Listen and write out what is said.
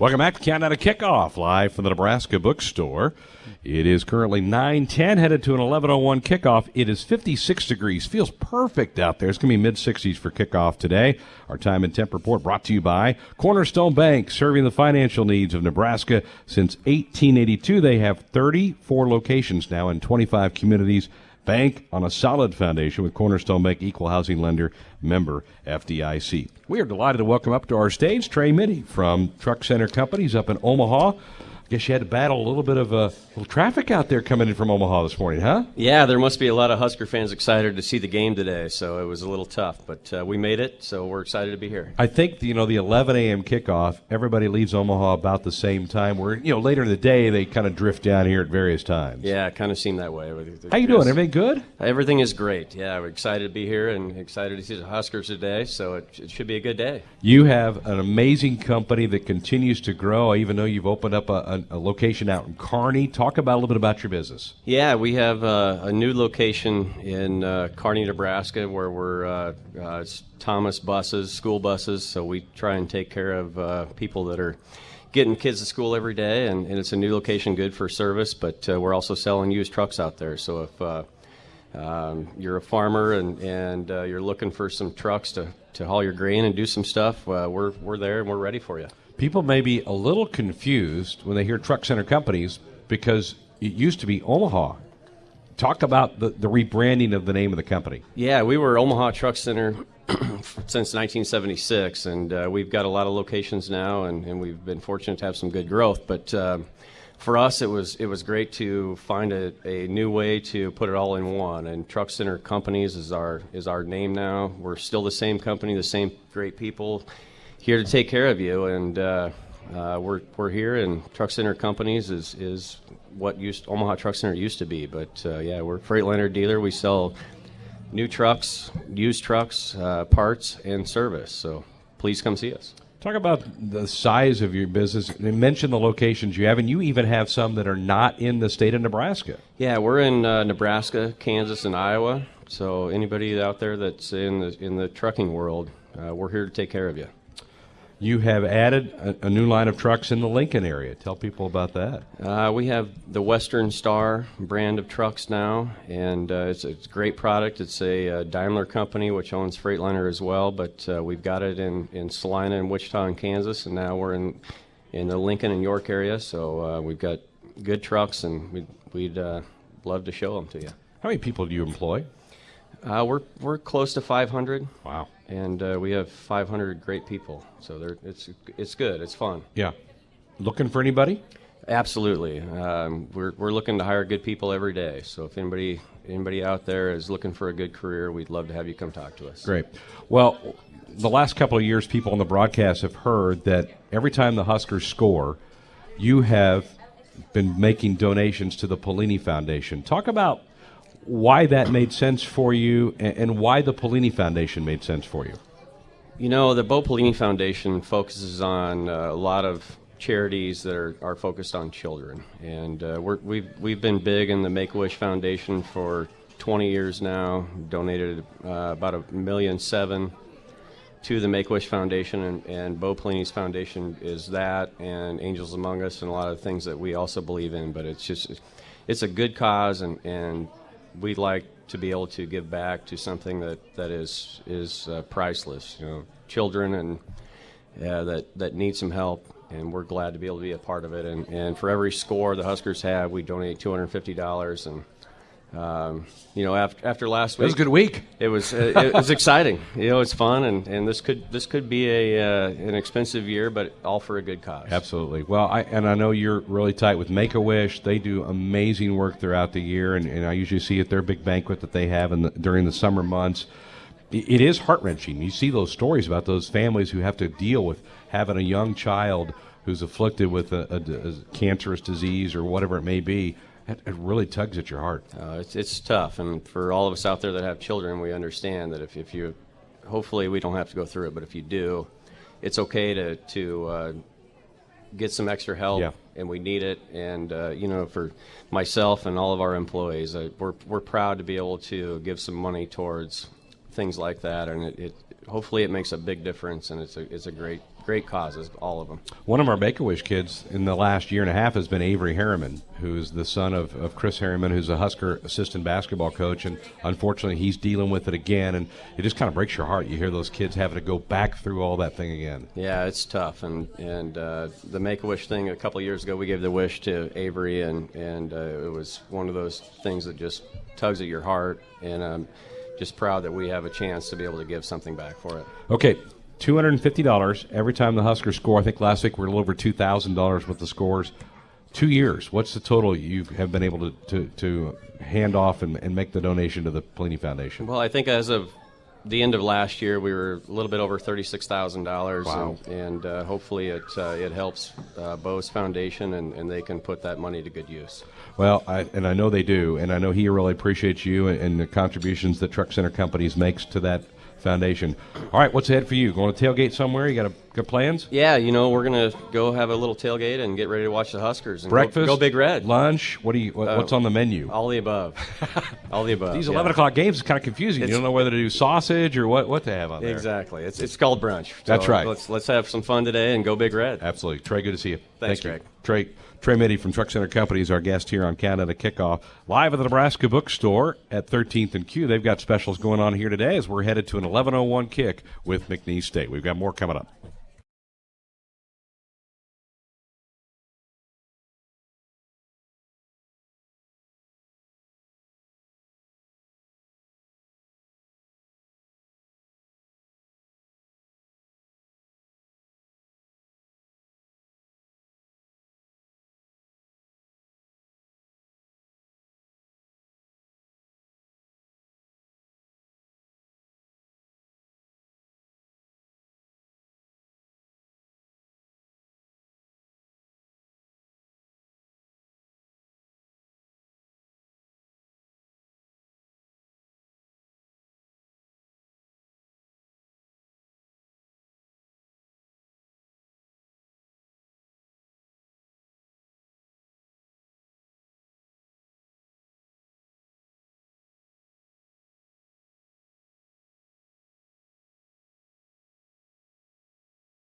Welcome back to Countdown to Kickoff, live from the Nebraska Bookstore. It is currently 9:10, headed to an 11:01 kickoff. It is 56 degrees, feels perfect out there. It's going to be mid 60s for kickoff today. Our time and temp report brought to you by Cornerstone Bank, serving the financial needs of Nebraska since 1882. They have 34 locations now in 25 communities. Bank on a solid foundation with Cornerstone Bank Equal Housing Lender member FDIC. We are delighted to welcome up to our stage Trey Mitty from Truck Center Companies up in Omaha. I guess you had to battle a little bit of uh, little traffic out there coming in from Omaha this morning, huh? Yeah, there must be a lot of Husker fans excited to see the game today, so it was a little tough, but uh, we made it, so we're excited to be here. I think you know the 11 a.m. kickoff. Everybody leaves Omaha about the same time. Where you know later in the day they kind of drift down here at various times. Yeah, it kind of seemed that way. How you doing? Everything good? Everything is great. Yeah, we're excited to be here and excited to see the Huskers today. So it, it should be a good day. You have an amazing company that continues to grow. Even though you've opened up a, a, a location out in Kearney, talk about a little bit about your business. Yeah, we have uh, a new location in uh, Kearney, Nebraska, where we're uh, uh Thomas buses, school buses. So we try and take care of uh, people that are getting kids to school every day, and, and it's a new location, good for service. But uh, we're also selling used trucks out there. So if um, you're a farmer and, and you're looking for some trucks to, to haul your grain and do some stuff, we're, we're there and we're ready for you. People may be a little confused when they hear truck center companies because it used to be Omaha. Talk about the, the rebranding of the name of the company. Yeah, we were Omaha Truck Center since 1976, and uh, we've got a lot of locations now, and, and, we've been fortunate to have some good growth. But uh, for us, it was it was great to find a, a new way to put it all in one. And Truck Center Companies is our is our name now. We're still the same company, the same great people here to take care of you, and uh, uh we're we're here. And Truck Center Companies is is what used Omaha Truck Center used to be. But uh, yeah, we're a Freightliner dealer. We sell new trucks, used trucks, uh, parts, and service. So please come see us. Talk about the size of your business. You mentioned the locations you have, and you even have some that are not in the state of Nebraska. Yeah, we're in uh, Nebraska, Kansas, and Iowa. So anybody out there that's in the in the trucking world, uh, we're here to take care of you. You have added a, a, new line of trucks in the Lincoln area. Tell people about that. Uh, we have the Western Star brand of trucks now, and uh, it's, it's, a great product. It's a, a, uh, Daimler company which owns Freightliner as well, but uh, we've got it in, in Salina and Wichita and Kansas, and now we're in in the Lincoln and York area. So uh, we've got good trucks, and we'd, we'd uh, love to show them to you. How many people do you employ? We're we're close to 500. Wow and uh, we have 500 great people. So it's it's good. It's fun. Yeah. Looking for anybody? Absolutely. Um, we're we're looking to hire good people every day. So if anybody anybody out there is looking for a good career, we'd love to have you come talk to us. Great. Well, the last couple of years, people on the broadcast have heard that every time the Huskers score, you have been making donations to the Pelini Foundation. Talk about why that made sense for you and, and why the Pelini Foundation made sense for you. You know, the Bo Pelini Foundation focuses on uh, a lot of charities that are, are focused on children, and uh, we have we've, we've been big in the Make a Wish Foundation for 20 years now. Donated uh, about a million seven to the Make a Wish Foundation, and, and Bo Pelini's foundation is that, and Angels Among Us, and a lot of things that we also believe in. But it's just it's a good cause, and, and we'd like to be able to give back to something that, that is is uh, priceless. You know, children and uh, that that need some help, and we're glad to be able to be a part of it. And, and for every score the Huskers have, we donate two hundred fifty dollars, and um, you know, after after last week, it was a good week. It was uh, it was exciting. You know, it's fun, and, and this could this could be a uh, an expensive year, but all for a good cause. Absolutely. Well, I and I know you're really tight with Make a Wish. They do amazing work throughout the year, and, and I usually see at their big banquet that they have in the, during the summer months. It is heart wrenching. You see those stories about those families who have to deal with having a young child who's afflicted with a, a, a cancerous disease or whatever it may be it, it really tugs at your heart. Uh, it's, it's tough, and for all of us out there that have children, we understand that if, if you, hopefully we don't have to go through it, but if you do, it's okay to to uh, get some extra help, yeah. and we need it. And uh, you know, for myself and all of our employees, uh, we're we're proud to be able to give some money towards things like that, and it, it hopefully it makes a big difference, and it's a it's a great great causes, all of them. One of our Make a Wish kids in the last year and a half has been Avery Harriman, who's the son of, of Chris Harriman, who's a Husker assistant basketball coach. And unfortunately, he's dealing with it again. And it just kind of breaks your heart. You hear those kids having to go back through all that thing again. Yeah, it's tough. And and uh, the Make a Wish thing a couple of years ago, we gave the wish to Avery, and and uh, it was one of those things that just tugs at your heart. And I'm just proud that we have a chance to be able to give something back for it. Okay, two hundred and fifty dollars every time the Huskers score. I think last week we are a little over two thousand dollars with the scores. Two years. What's the total you have been able to, to, to hand off and, and make the donation to the Pelini Foundation? Well, I think as of the end of last year, we were a little bit over thirty-six thousand dollars, Wow. and, and uh, hopefully it uh, it helps uh, Bo's Foundation, and, and they can put that money to good use. Well, I, and I know they do, and I know he really appreciates you and, and the contributions that Truck Center Companies makes to that foundation. All right, what's ahead for you? Going to tailgate somewhere? You got a, good plans? Yeah, you know, we're gonna go have a little tailgate and get ready to watch the Huskers. And Breakfast? go, Big Red. Lunch? What do you? What, what's uh, on the menu? All the above. All the above. These yeah. eleven o'clock games is kind of confusing. you don't know whether to do sausage or what what to have on there. Exactly. It's it's called brunch. That's right. Let's let's have some fun today and go Big Red. Absolutely, Trey. Good to see you. Thanks, Thank. Greg. Trey Trey Mitty from Truck Center Company is our guest here on Countdown to Kickoff, live at the Nebraska Bookstore at 13th and Q. They've got specials going on here today as we're headed to an 11:01 kick with McNeese State. We've got more coming up.